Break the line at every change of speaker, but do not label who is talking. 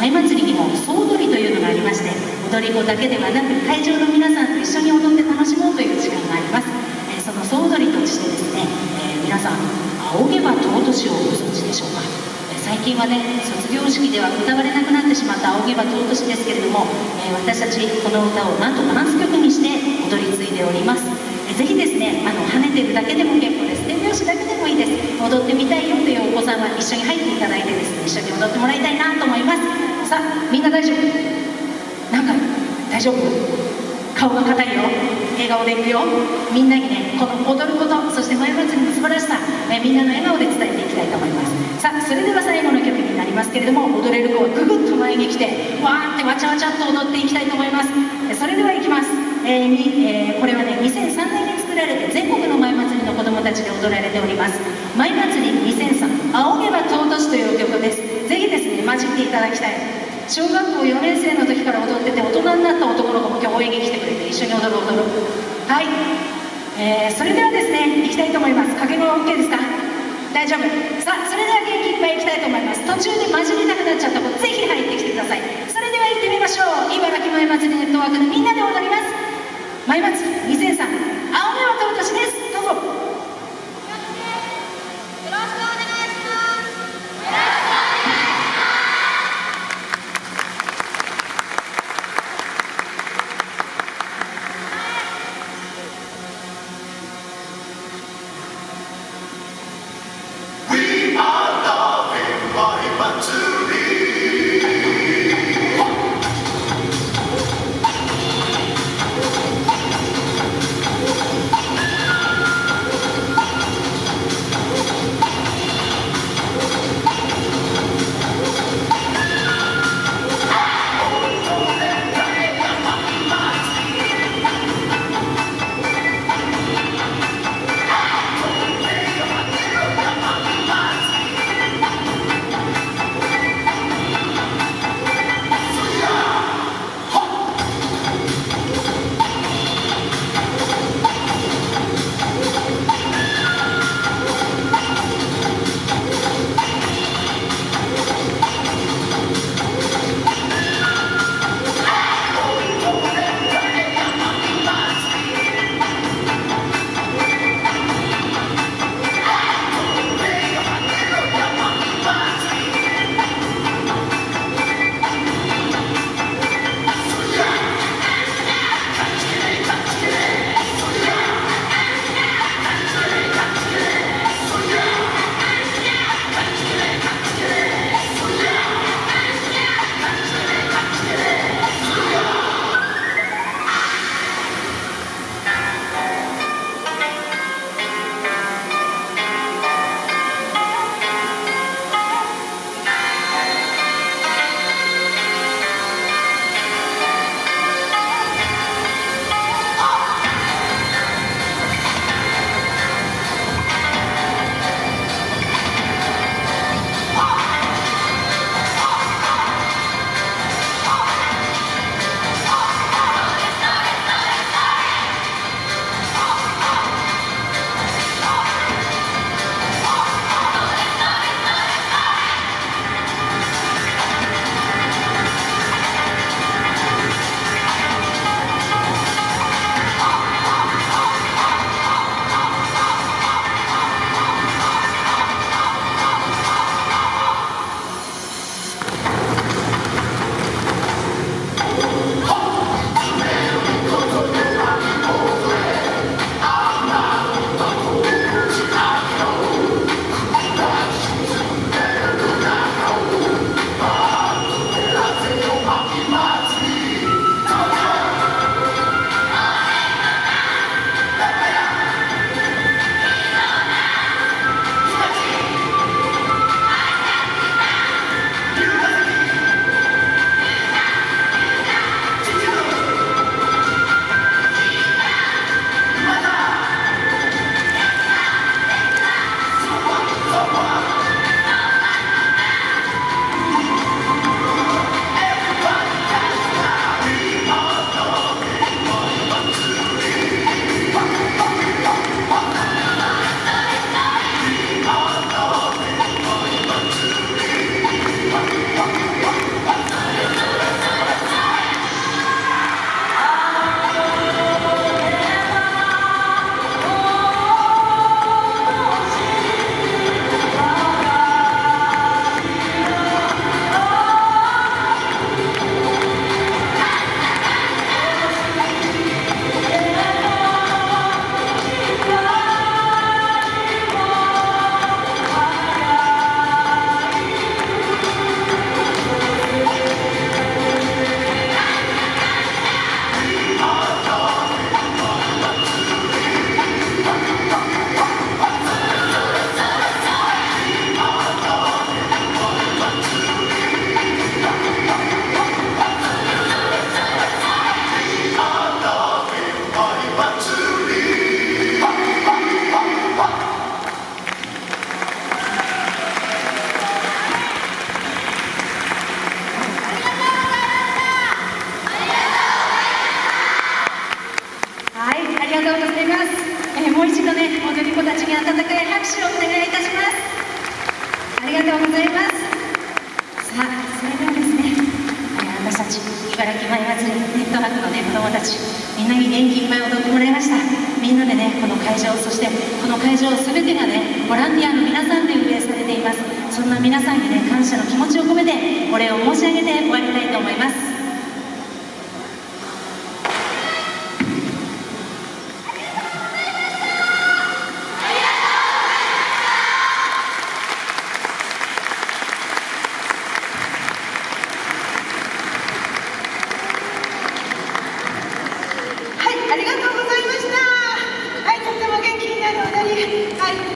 舞祭りにも総踊りというのがありまして踊り子だけではなく会場の皆さんと一緒に踊って楽しもうという時間があります、え、その総踊りとしてですね、えー、皆さん仰げば尊しをご存知でしょうか。最近はね卒業式では歌われなくなってしまった仰げば尊しですけれども、え、私たちこの歌をなんとダンス曲にして踊り継いでおります、えー、ぜひですねあの跳ねてるだけでも結構です。手拍子だけでもいいです。踊ってみたいよというお子さんは一緒に入っていただいてですね一緒に踊ってもらいたいなと思います。さあみんな大丈夫？なんか大丈夫？顔が硬いよ。笑顔でいくよ。みんなにねこの踊ることそして前祭りの素晴らしさ、えみんなの笑顔で伝えていきたいと思います。さあそれでは最後の曲になりますけれども踊れる子はぐぐっと前に来てわーってわちゃわちゃっと踊っていきたいと思います。それではいきます、えーにえー、これはね2003年に作られて全国の前祭りの子どもたちで踊られております。前祭り2003仰げば尊しという曲です。ぜひですね混じっていただきたい。小学校4年生の時から踊ってて大人になった男の子も今日応援に来てくれて一緒に踊る踊る。はい、えー、それではですね行きたいと思います。掛け声 OK ですか？大丈夫。さあそれでは元気いっぱい行きたいと思います。途中で混じりたくなっちゃった子ぜひ入ってきてください。それでは行ってみましょう。茨城前祭りネットワークの拍手をお願いいたしますありがとうございます。さあそれではですね私たち茨城前祭りネットワークのね子どもたちみんなに元気いっぱい踊ってもらいました。みんなでねこの会場そしてこの会場全てがねボランティアの皆さんで運営されています。そんな皆さんにね感謝の気持ちを込めてお礼を申し上げて終わりたいと思います。